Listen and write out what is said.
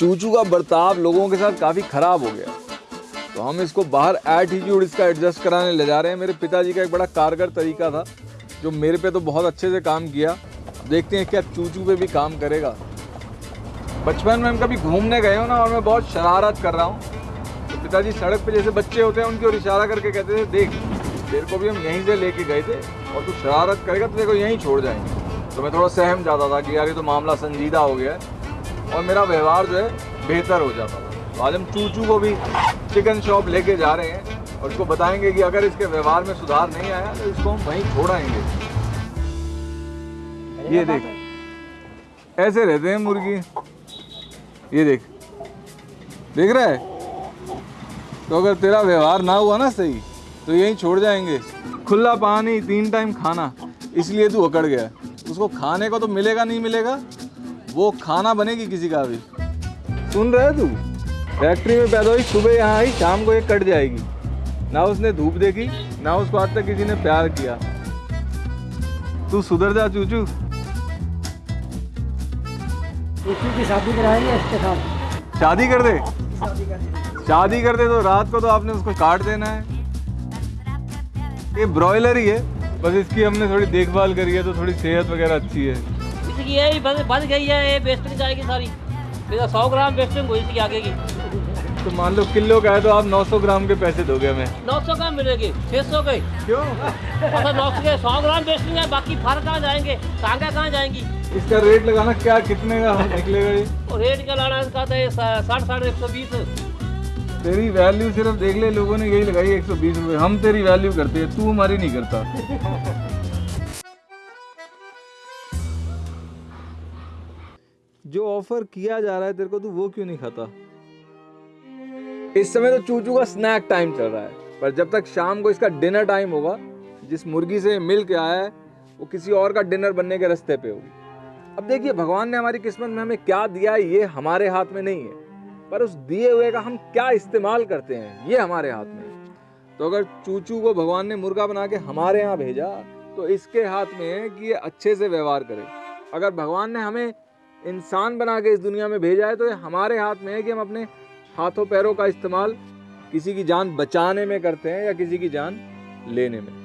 चूचू का बर्ताव लोगों के साथ काफ़ी ख़राब हो गया। तो हम इसको बाहर एटीट्यूड इसका एडजस्ट कराने ले जा रहे हैं। मेरे पिताजी का एक बड़ा कारगर तरीका था, जो मेरे पे तो बहुत अच्छे से काम किया। देखते हैं क्या चूचू पे भी काम करेगा। बचपन में हम कभी घूमने गए हो ना, और मैं बहुत शरारत कर रहा हूँ। तो पिताजी सड़क पे जैसे बच्चे होते हैं, उनकी ओर इशारा करके कहते थे, देख, तेरे को भी हम यहीं से लेके गए थे, और तू शरारत करेगा तो तेरे को यहीं छोड़ जाएँगे। तो मैं थोड़ा सहम जाता था कि यार, ये तो मामला संजीदा हो गया है। और मेरा व्यवहार जो है बेहतर हो जाता था। आज हम चूचू को भी चिकन शॉप लेके जा रहे हैं और इसको बताएँगे कि अगर इसके व्यवहार में सुधार नहीं आया तो इसको हम वहीं छोड़ाएँगे। ये देख। ऐसे रहते हैं मुर्गी। ये देख। देख रहा है? तो अगर तेरा व्यवहार ना हुआ ना सही तो यहीं छोड़ जाएँगे। खुला पानी तीन टाइम खाना। इसलिए तू अकड़ गया। उसको खाने को तो मिलेगा नहीं मिलेगा? वो खाना बनेगी किसी का भी। सुन रहे है तू? फैक्ट्री में पैदा हुई सुबह यहाँ आई शाम को ये कट जाएगी। ना उसने धूप देखी ना उसको आज तक किसी ने प्यार किया। तू सुधर जा चूचू। चूचू की शादी कराएँगे इसके साथ। शादी कर दे। शादी कर शादी कर दे तो रात को तो आपने उसको काट देना है। ये ब्रॉयलर ही है बस इसकी हमने थोड़ी देखभाल करी है तो थोड़ी सेहत वगैरह अच्छी है। इसकी ये बंद बंद गई है ये वेस्टिंग जाएगी सारी। मेरा सौ ग्राम वेस्टिंग हुई इसकी आगे की। तो मान लो किलो का है तो आप 900 ग्राम के पैसे दोगे हमें। नौ सौ ग्राम मिलेगी छः सौ के। क्यों? अच्छा नौ सौ के सौ ग्राम वेस्टिंग है बाकी फार कहाँ जाएँगे टांगा कहाँ जाएँगी? इसका रेट लगाना क्या कितने का निकलेगा ये? और रेट क्या लाना इसका था ये साठ साढ़े एक सौ बीस। तेरी वैल्यू सिर्फ़ देख ले लोगों ने यही लगाई एक सौ बीस रुपये हम तेरी वैल्यू करते हैं तू हमारी नहीं करता। जो ऑफ़र किया जा रहा है तेरे को, तू वो क्यों नहीं खाता? इस समय तो चूचू का स्नैक टाइम चल रहा है। पर जब तक शाम को इसका डिनर टाइम होगा, जिस मुर्गी से मिल के आया है, वो किसी और का डिनर बनने के रास्ते पे होगी। अब देखिए, भगवान ने हमारी किस्मत में हमें क्या दिया है, ये हमारे हाथ में नहीं है। पर उस दिए हुए का हम क्या इस्तेमाल करते हैं, ये हमारे हाथ में तो अगर चूचू को भगवान ने मुर्गा बना के हमारे यहाँ भेजा तो इसके हाथ में है कि ये अच्छे से व्यवहार करे। अगर भगवान ने हमें इंसान बना के इस दुनिया में भेजा है तो ये हमारे हाथ में है कि हम अपने हाथों पैरों का इस्तेमाल किसी की जान बचाने में करते हैं या किसी की जान लेने में।